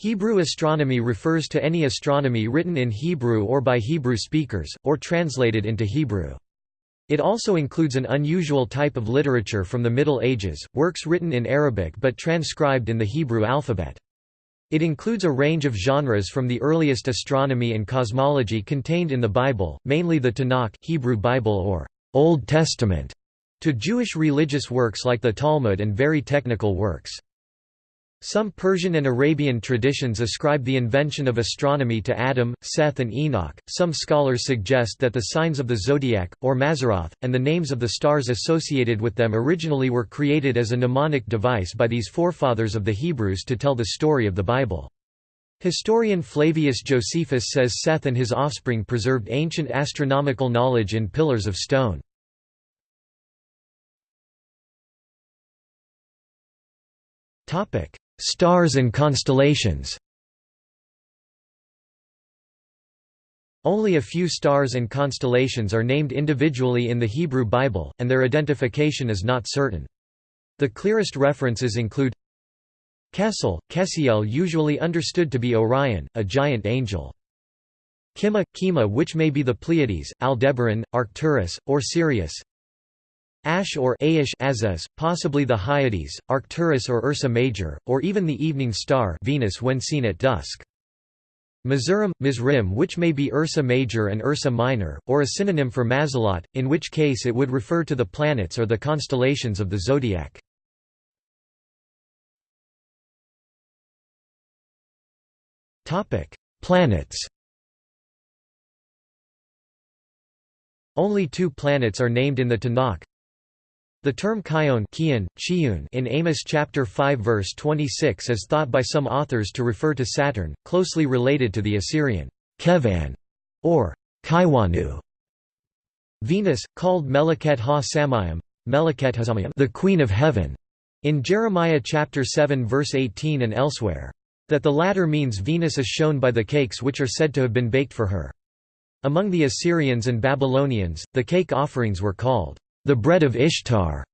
Hebrew astronomy refers to any astronomy written in Hebrew or by Hebrew speakers, or translated into Hebrew. It also includes an unusual type of literature from the Middle Ages, works written in Arabic but transcribed in the Hebrew alphabet. It includes a range of genres from the earliest astronomy and cosmology contained in the Bible, mainly the Tanakh Hebrew Bible or Old Testament, to Jewish religious works like the Talmud and very technical works. Some Persian and Arabian traditions ascribe the invention of astronomy to Adam, Seth, and Enoch. Some scholars suggest that the signs of the zodiac, or Mazzaroth, and the names of the stars associated with them originally were created as a mnemonic device by these forefathers of the Hebrews to tell the story of the Bible. Historian Flavius Josephus says Seth and his offspring preserved ancient astronomical knowledge in pillars of stone. Topic: Stars and constellations Only a few stars and constellations are named individually in the Hebrew Bible, and their identification is not certain. The clearest references include Kessel, Kessiel usually understood to be Orion, a giant angel. Kima, Kima which may be the Pleiades, Aldebaran, Arcturus, or Sirius Ash or Aish Azaz, possibly the Hyades, Arcturus or Ursa Major, or even the evening star Venus when seen at dusk. Mizurim, Mizrim which may be Ursa Major and Ursa Minor, or a synonym for Mazalot, in which case it would refer to the planets or the constellations of the zodiac. Planets Only two planets are named in the Tanakh, the term Kion in Amos chapter 5 verse 26 is thought by some authors to refer to Saturn, closely related to the Assyrian Kevan or Kaiwanu. Venus, called Meleket ha-Samayim, the Queen of Heaven, in Jeremiah chapter 7 verse 18 and elsewhere. That the latter means Venus is shown by the cakes which are said to have been baked for her. Among the Assyrians and Babylonians, the cake offerings were called the bread of Ishtar.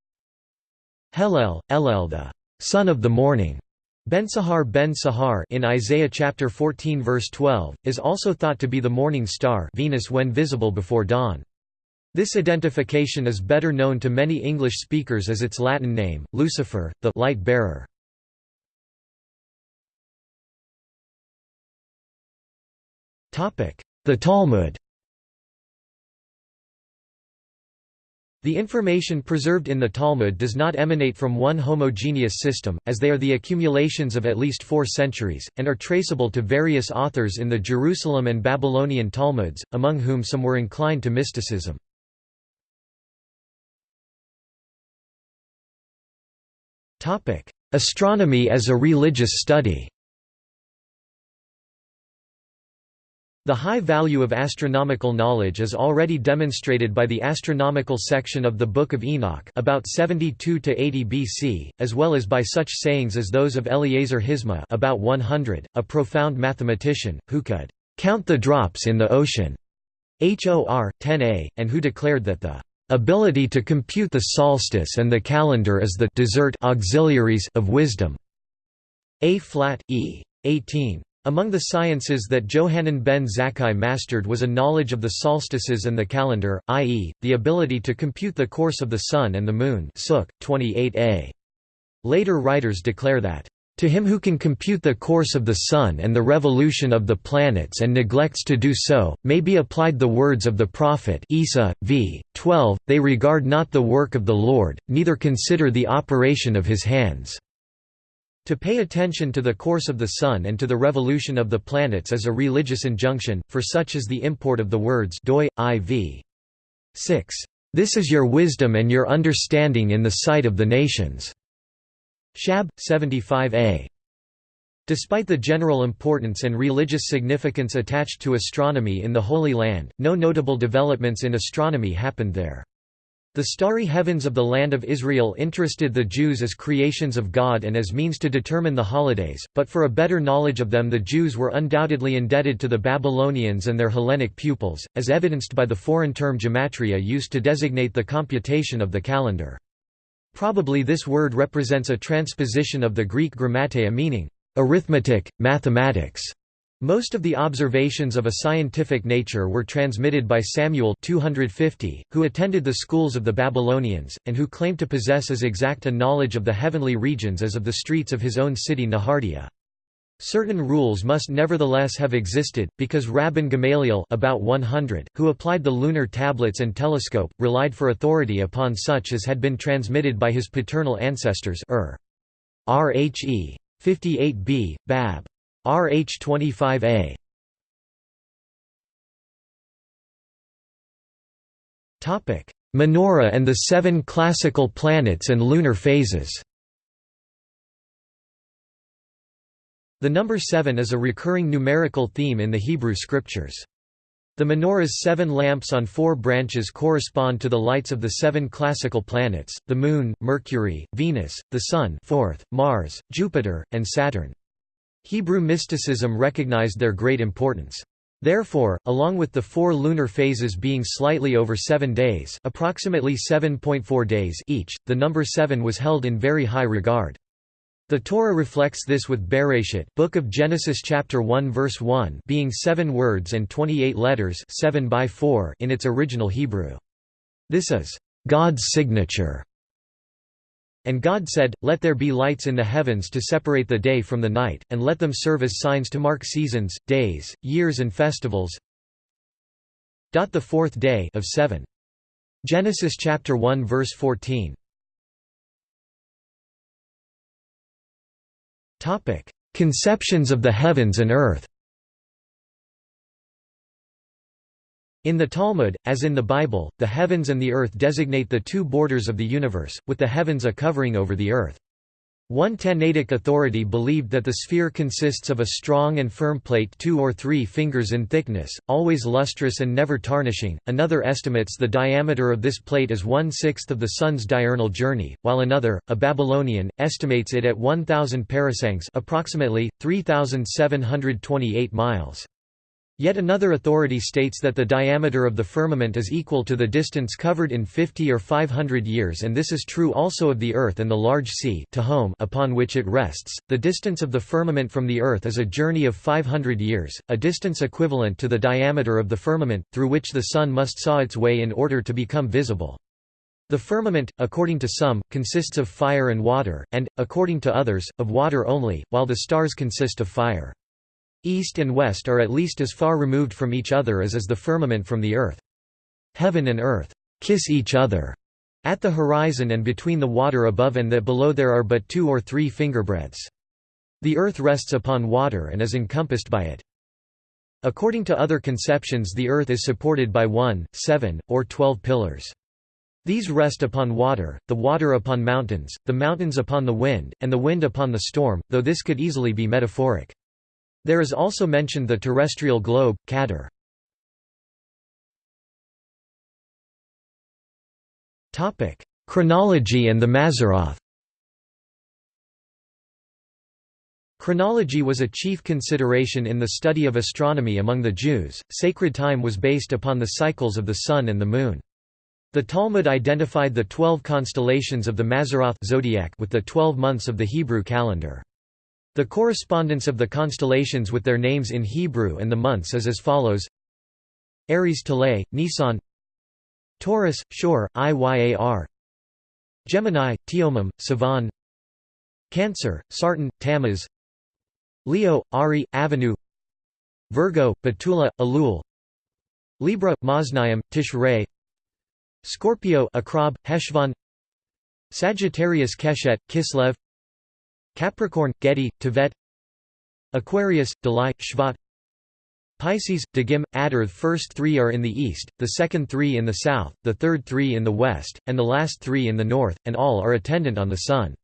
Hellel, Elel the son of the morning. Ben-Sahar ben-Sahar in Isaiah chapter 14 verse 12 is also thought to be the morning star Venus when visible before dawn. This identification is better known to many English speakers as its Latin name, Lucifer, the light bearer. Topic: The Talmud The information preserved in the Talmud does not emanate from one homogeneous system, as they are the accumulations of at least four centuries, and are traceable to various authors in the Jerusalem and Babylonian Talmuds, among whom some were inclined to mysticism. Astronomy as a religious study The high value of astronomical knowledge is already demonstrated by the astronomical section of the Book of Enoch about 72 to 80 BC, as well as by such sayings as those of Eleazar Hisma about 100, a profound mathematician who could count the drops in the ocean. HOR 10a, and who declared that the ability to compute the solstice and the calendar is the desert auxiliaries of wisdom. A flat e. 18. Among the sciences that Johanan ben Zakkai mastered was a knowledge of the solstices and the calendar, i.e., the ability to compute the course of the Sun and the Moon 28a. Later writers declare that, "...to him who can compute the course of the Sun and the revolution of the planets and neglects to do so, may be applied the words of the prophet Isa, v. 12, they regard not the work of the Lord, neither consider the operation of his hands." To pay attention to the course of the Sun and to the revolution of the planets is a religious injunction, for such is the import of the words doi, iv. 6. This is your wisdom and your understanding in the sight of the nations. Shab. 75a. Despite the general importance and religious significance attached to astronomy in the Holy Land, no notable developments in astronomy happened there. The starry heavens of the land of Israel interested the Jews as creations of God and as means to determine the holidays, but for a better knowledge of them the Jews were undoubtedly indebted to the Babylonians and their Hellenic pupils, as evidenced by the foreign term gematria used to designate the computation of the calendar. Probably this word represents a transposition of the Greek grammateia meaning, arithmetic, mathematics. Most of the observations of a scientific nature were transmitted by Samuel 250, who attended the schools of the Babylonians, and who claimed to possess as exact a knowledge of the heavenly regions as of the streets of his own city Nehardea. Certain rules must nevertheless have existed, because Rabban Gamaliel about 100, who applied the lunar tablets and telescope, relied for authority upon such as had been transmitted by his paternal ancestors Ur. Rhe. 58b, Bab. RH25a Topic: Menorah and the seven classical planets and lunar phases The number seven is a recurring numerical theme in the Hebrew scriptures. The menorah's seven lamps on four branches correspond to the lights of the seven classical planets, the Moon, Mercury, Venus, the Sun fourth, Mars, Jupiter, and Saturn. Hebrew mysticism recognized their great importance. Therefore, along with the four lunar phases being slightly over seven days approximately 7.4 days each, the number seven was held in very high regard. The Torah reflects this with Bereshit Book of Genesis chapter 1 verse 1 being seven words and 28 letters 7 by 4 in its original Hebrew. This is God's signature and God said, Let there be lights in the heavens to separate the day from the night, and let them serve as signs to mark seasons, days, years and festivals. The fourth day of seven. Genesis chapter 1 verse 14. Topic: Conceptions of the heavens and earth. In the Talmud, as in the Bible, the heavens and the earth designate the two borders of the universe, with the heavens a covering over the earth. One Tannaitic authority believed that the sphere consists of a strong and firm plate two or three fingers in thickness, always lustrous and never tarnishing, another estimates the diameter of this plate as one-sixth of the Sun's diurnal journey, while another, a Babylonian, estimates it at 1,000 parasangs approximately, 3,728 miles. Yet another authority states that the diameter of the firmament is equal to the distance covered in 50 or 500 years and this is true also of the earth and the large sea upon which it rests. The distance of the firmament from the earth is a journey of 500 years, a distance equivalent to the diameter of the firmament, through which the sun must saw its way in order to become visible. The firmament, according to some, consists of fire and water, and, according to others, of water only, while the stars consist of fire. East and west are at least as far removed from each other as is the firmament from the earth. Heaven and earth kiss each other. At the horizon and between the water above and that below there are but two or three fingerbreadths. The earth rests upon water and is encompassed by it. According to other conceptions the earth is supported by one, seven, or twelve pillars. These rest upon water, the water upon mountains, the mountains upon the wind, and the wind upon the storm, though this could easily be metaphoric. There is also mentioned the terrestrial globe, Kader. Chronology and the Mazzaroth Chronology was a chief consideration in the study of astronomy among the Jews. Sacred time was based upon the cycles of the sun and the moon. The Talmud identified the twelve constellations of the Mazzaroth zodiac with the twelve months of the Hebrew calendar. The correspondence of the constellations with their names in Hebrew and the months is as follows. Aries Talay, Nisan. Taurus, Shor, Iyar Gemini, Teomim, Sivan Cancer, Sartan, Tammuz. Leo, Ari, Avenue Virgo, Betula, Elul. Libra, Maznayim, Tishrei. Scorpio Akrab, Heshvan. Sagittarius Keshet, Kislev Capricorn, Gedi, Tevet Aquarius, Delai, Shvat Pisces, Dagim, Adar The first three are in the east, the second three in the south, the third three in the west, and the last three in the north, and all are attendant on the sun.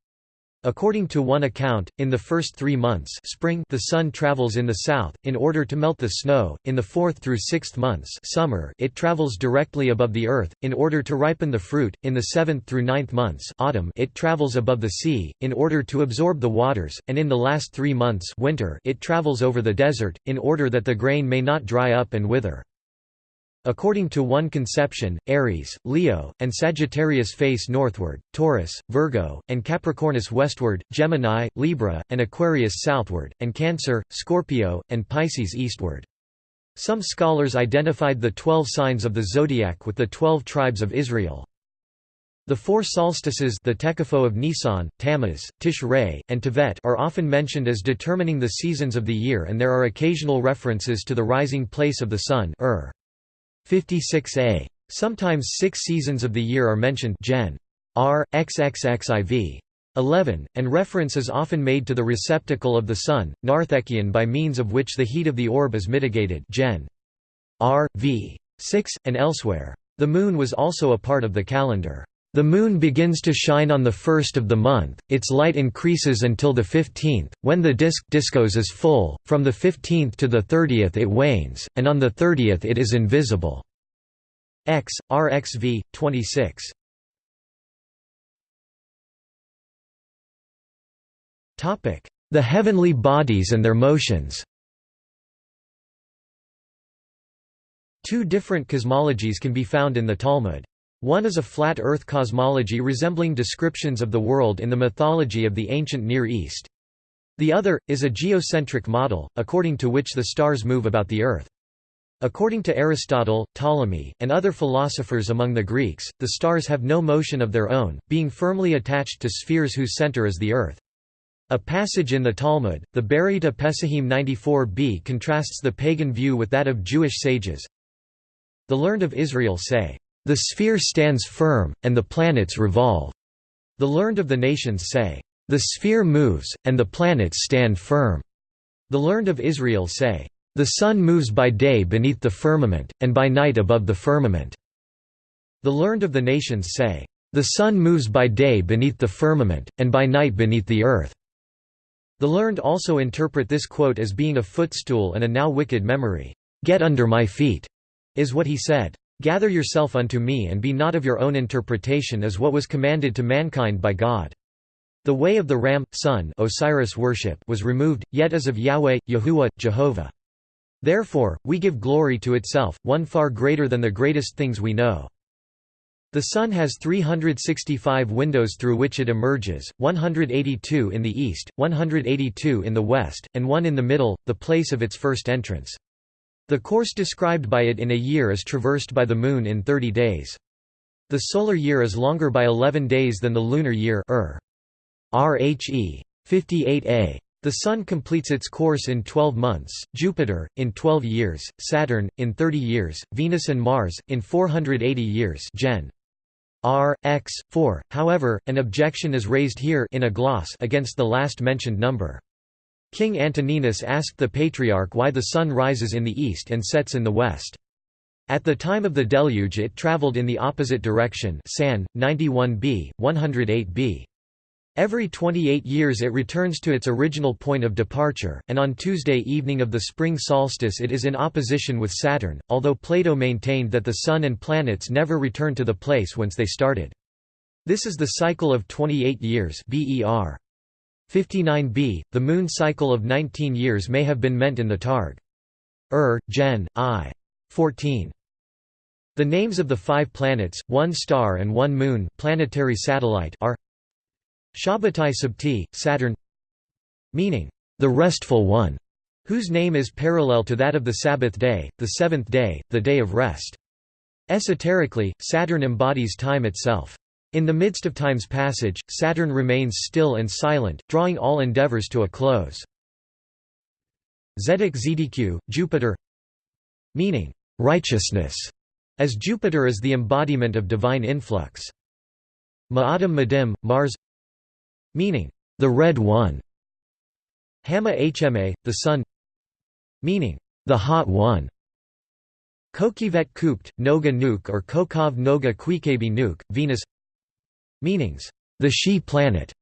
According to one account, in the first three months spring the sun travels in the south, in order to melt the snow, in the fourth through sixth months summer it travels directly above the earth, in order to ripen the fruit, in the seventh through ninth months autumn it travels above the sea, in order to absorb the waters, and in the last three months winter it travels over the desert, in order that the grain may not dry up and wither. According to one conception, Aries, Leo, and Sagittarius face northward, Taurus, Virgo, and Capricornus westward, Gemini, Libra, and Aquarius southward, and Cancer, Scorpio, and Pisces eastward. Some scholars identified the twelve signs of the zodiac with the twelve tribes of Israel. The four solstices the Tekafo of Nisan, Tammuz, Tishrei, and Tevet are often mentioned as determining the seasons of the year and there are occasional references to the rising place of the sun Ur. 56a. Sometimes six seasons of the year are mentioned Gen. R. XXXIV. 11, and reference is often made to the receptacle of the sun, Narthekion by means of which the heat of the orb is mitigated Gen. R. V. 6, and elsewhere. The moon was also a part of the calendar. The moon begins to shine on the first of the month, its light increases until the 15th, when the disk discos is full, from the 15th to the 30th it wanes, and on the 30th it is invisible. X, RXV, 26. The heavenly bodies and their motions Two different cosmologies can be found in the Talmud. One is a flat Earth cosmology resembling descriptions of the world in the mythology of the ancient Near East. The other, is a geocentric model, according to which the stars move about the Earth. According to Aristotle, Ptolemy, and other philosophers among the Greeks, the stars have no motion of their own, being firmly attached to spheres whose center is the Earth. A passage in the Talmud, the Beraita Pesachim 94b contrasts the pagan view with that of Jewish sages. The learned of Israel say, the sphere stands firm, and the planets revolve. The learned of the nations say, The sphere moves, and the planets stand firm. The learned of Israel say, The sun moves by day beneath the firmament, and by night above the firmament. The learned of the nations say, The sun moves by day beneath the firmament, and by night beneath the earth. The learned also interpret this quote as being a footstool and a now wicked memory. Get under my feet, is what he said. Gather yourself unto me and be not of your own interpretation as what was commanded to mankind by God. The way of the ram, sun Osiris worship was removed, yet as of Yahweh, Yahuwah, Jehovah. Therefore, we give glory to itself, one far greater than the greatest things we know. The sun has 365 windows through which it emerges, 182 in the east, 182 in the west, and one in the middle, the place of its first entrance. The course described by it in a year is traversed by the Moon in 30 days. The solar year is longer by 11 days than the lunar year er. RHE 58a. The Sun completes its course in 12 months, Jupiter, in 12 years, Saturn, in 30 years, Venus and Mars, in 480 years Gen. R, X, 4. However, an objection is raised here in a gloss against the last mentioned number. King Antoninus asked the Patriarch why the sun rises in the east and sets in the west. At the time of the deluge it traveled in the opposite direction San, 91b, 108b. Every 28 years it returns to its original point of departure, and on Tuesday evening of the spring solstice it is in opposition with Saturn, although Plato maintained that the Sun and planets never return to the place whence they started. This is the cycle of 28 years BER. 59b, the moon cycle of 19 years may have been meant in the Targ. Ur, Gen. I. 14. The names of the five planets, one star and one moon planetary satellite are Shabbatai Sabti, Saturn meaning, the restful one, whose name is parallel to that of the Sabbath day, the seventh day, the day of rest. Esoterically, Saturn embodies time itself. In the midst of time's passage, Saturn remains still and silent, drawing all endeavors to a close. Zedek Zdq, Jupiter meaning, righteousness, as Jupiter is the embodiment of divine influx. Ma'adim Madim, Mars meaning, the Red One. Hama Hma, the Sun meaning, the Hot One. Kokivet Kupt, Noga Nuke or Kokov Noga Kwikebi Nuke, Venus Meanings, the she planet,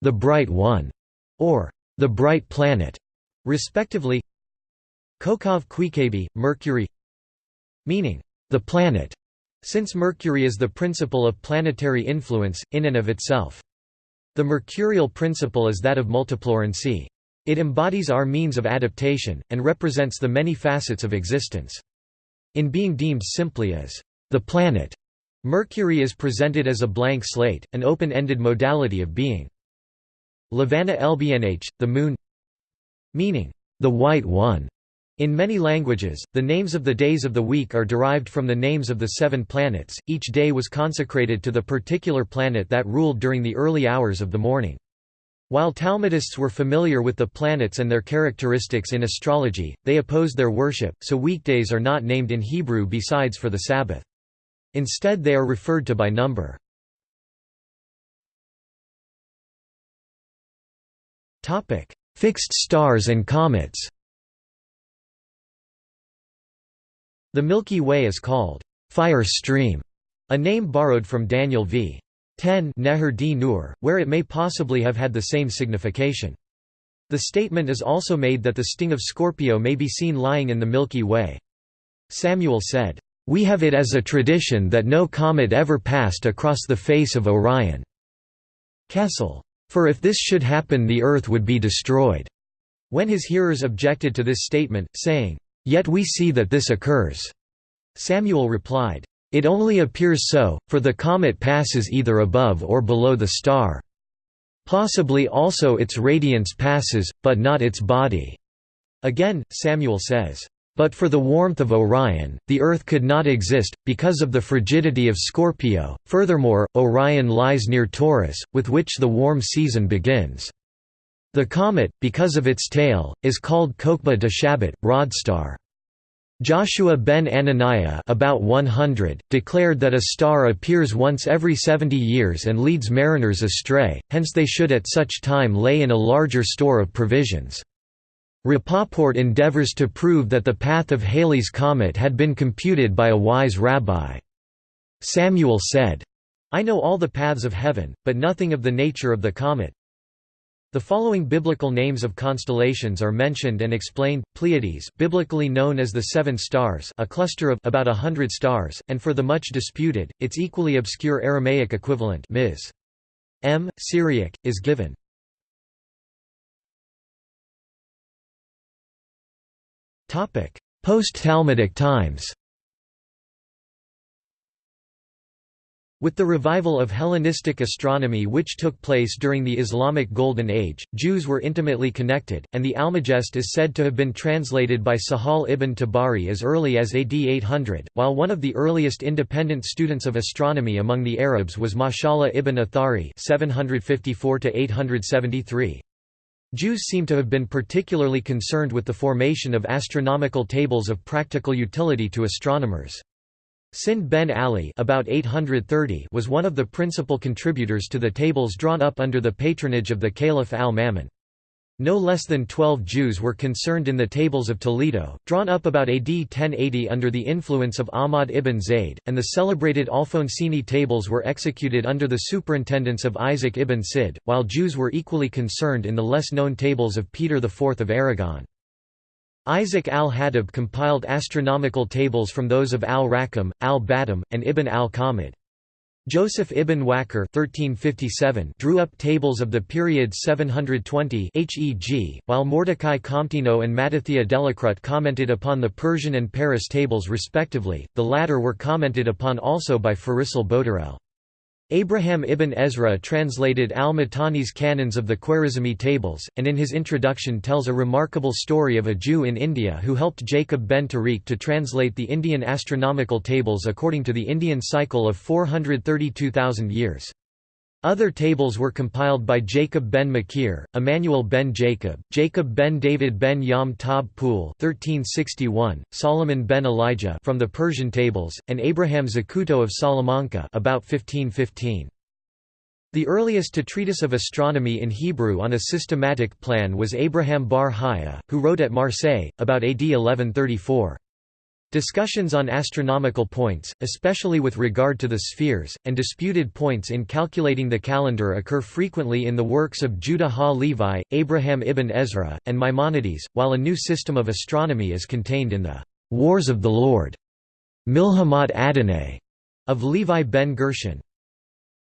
the bright one, or the bright planet, respectively. Kokov Kwikebi, Mercury Meaning, the planet, since Mercury is the principle of planetary influence, in and of itself. The mercurial principle is that of multiplorency. It embodies our means of adaptation, and represents the many facets of existence. In being deemed simply as the planet, Mercury is presented as a blank slate, an open-ended modality of being. Levana Lbnh, the Moon meaning, the White One. In many languages, the names of the days of the week are derived from the names of the seven planets, each day was consecrated to the particular planet that ruled during the early hours of the morning. While Talmudists were familiar with the planets and their characteristics in astrology, they opposed their worship, so weekdays are not named in Hebrew besides for the Sabbath. Instead they are referred to by number. Fixed stars and comets The Milky Way is called fire stream, a name borrowed from Daniel v. 10 Neher d Nur, where it may possibly have had the same signification. The statement is also made that the sting of Scorpio may be seen lying in the Milky Way. Samuel said, "...we have it as a tradition that no comet ever passed across the face of Orion." Kessel, "...for if this should happen the Earth would be destroyed." When his hearers objected to this statement, saying, "...yet we see that this occurs," Samuel replied, it only appears so, for the comet passes either above or below the star. Possibly also its radiance passes, but not its body." Again, Samuel says, "...but for the warmth of Orion, the Earth could not exist, because of the frigidity of Scorpio, furthermore, Orion lies near Taurus, with which the warm season begins. The comet, because of its tail, is called Kokba de Shabbat, Rodstar. Joshua ben Ananiah about 100, declared that a star appears once every 70 years and leads mariners astray, hence they should at such time lay in a larger store of provisions. Rapoport endeavors to prove that the path of Halley's comet had been computed by a wise rabbi. Samuel said, I know all the paths of heaven, but nothing of the nature of the comet. The following biblical names of constellations are mentioned and explained: Pleiades, biblically known as the Seven Stars, a cluster of about a hundred stars, and for the much disputed, its equally obscure Aramaic equivalent Ms. M. Syriac, is given. Post-Talmudic times. With the revival of Hellenistic astronomy which took place during the Islamic Golden Age, Jews were intimately connected, and the Almagest is said to have been translated by Sahal ibn Tabari as early as AD 800, while one of the earliest independent students of astronomy among the Arabs was Mashallah ibn Athari 754 Jews seem to have been particularly concerned with the formation of astronomical tables of practical utility to astronomers. Sind ben Ali about 830 was one of the principal contributors to the tables drawn up under the patronage of the Caliph al-Ma'mun. No less than twelve Jews were concerned in the Tables of Toledo, drawn up about AD 1080 under the influence of Ahmad ibn Zayd, and the celebrated Alfonsine tables were executed under the superintendence of Isaac ibn Sid, while Jews were equally concerned in the less-known tables of Peter IV of Aragon. Isaac al-Hadib compiled astronomical tables from those of al-Rakam, al-Batam, and Ibn al-Kamid. Joseph ibn Waqar 1357 drew up tables of the period 720 HEG, while Mordecai Comtino and Matithia Delacrut commented upon the Persian and Paris tables respectively, the latter were commented upon also by Farisal Botarel. Abraham ibn Ezra translated al-Matani's canons of the Khwarizmi tables, and in his introduction tells a remarkable story of a Jew in India who helped Jacob ben Tariq to translate the Indian astronomical tables according to the Indian cycle of 432,000 years. Other tables were compiled by Jacob ben Makir, Emmanuel ben Jacob, Jacob ben David ben Yom Tab Pool 1361, Solomon ben Elijah from the Persian tables, and Abraham Zacuto of Salamanca about 1515. The earliest to treatise of astronomy in Hebrew on a systematic plan was Abraham bar Hiyya, who wrote at Marseille, about AD 1134. Discussions on astronomical points, especially with regard to the spheres, and disputed points in calculating the calendar occur frequently in the works of Judah ha-Levi, Abraham ibn Ezra, and Maimonides, while a new system of astronomy is contained in the «Wars of the Lord» Milhamat Adonai of Levi ben Gershon.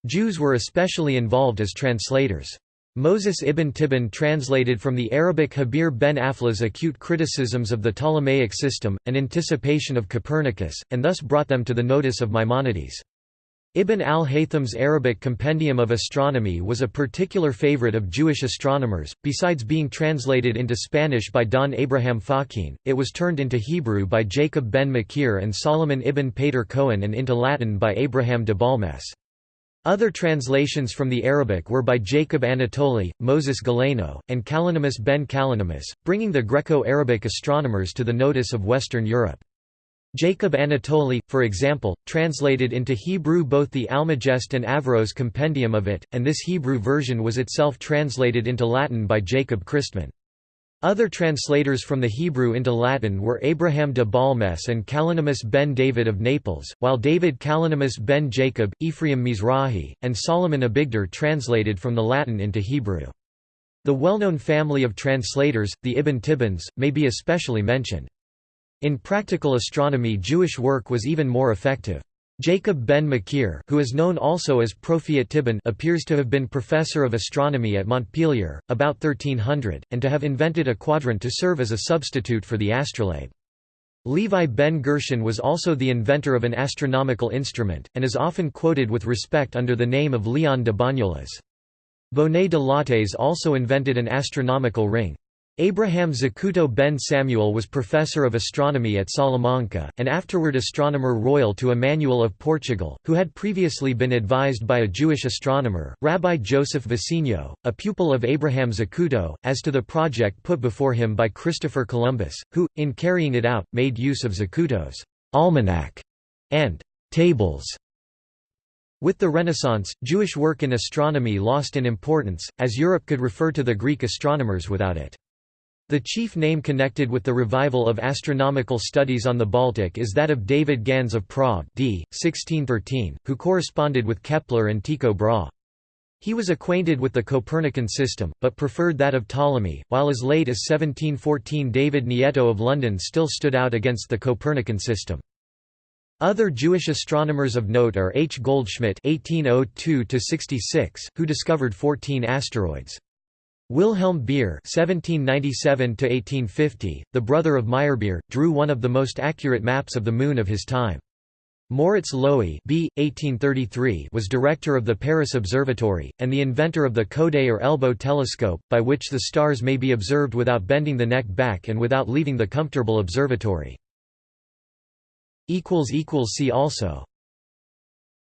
Jews were especially involved as translators. Moses ibn Tibbon translated from the Arabic Habir ben Aflah's acute criticisms of the Ptolemaic system, an anticipation of Copernicus, and thus brought them to the notice of Maimonides. Ibn al-Haytham's Arabic Compendium of Astronomy was a particular favorite of Jewish astronomers, besides being translated into Spanish by Don Abraham Fahkeen, it was turned into Hebrew by Jacob ben Makir and Solomon ibn Pater Cohen and into Latin by Abraham de Balmes. Other translations from the Arabic were by Jacob Anatoli, Moses Galeno, and Kalonymus ben Kalonymus, bringing the Greco-Arabic astronomers to the notice of Western Europe. Jacob Anatoli, for example, translated into Hebrew both the Almagest and Averroes compendium of it, and this Hebrew version was itself translated into Latin by Jacob Christmann. Other translators from the Hebrew into Latin were Abraham de Balmes and Kalonymus ben David of Naples, while David Kalonymus ben Jacob, Ephraim Mizrahi, and Solomon Abigdor translated from the Latin into Hebrew. The well-known family of translators, the Ibn Tibbons, may be especially mentioned. In practical astronomy Jewish work was even more effective. Jacob ben Makir who is known also as Tibbon appears to have been professor of astronomy at Montpellier, about 1300, and to have invented a quadrant to serve as a substitute for the astrolabe. Levi ben Gershon was also the inventor of an astronomical instrument, and is often quoted with respect under the name of Leon de Bagnoles. Bonnet de Lattes also invented an astronomical ring. Abraham Zacuto ben Samuel was professor of astronomy at Salamanca, and afterward astronomer royal to Emmanuel of Portugal, who had previously been advised by a Jewish astronomer, Rabbi Joseph Vicinho, a pupil of Abraham Zacuto, as to the project put before him by Christopher Columbus, who, in carrying it out, made use of Zacuto's almanac and tables. With the Renaissance, Jewish work in astronomy lost in importance, as Europe could refer to the Greek astronomers without it. The chief name connected with the revival of astronomical studies on the Baltic is that of David Gans of Prague d. 1613, who corresponded with Kepler and Tycho Brahe. He was acquainted with the Copernican system, but preferred that of Ptolemy, while as late as 1714 David Nieto of London still stood out against the Copernican system. Other Jewish astronomers of note are H. Goldschmidt (1802–66), who discovered 14 asteroids. Wilhelm Beer (1797–1850), the brother of Meyerbeer, drew one of the most accurate maps of the Moon of his time. Moritz Loewy B. 1833 was director of the Paris Observatory, and the inventor of the Coude or elbow telescope, by which the stars may be observed without bending the neck back and without leaving the comfortable observatory. See also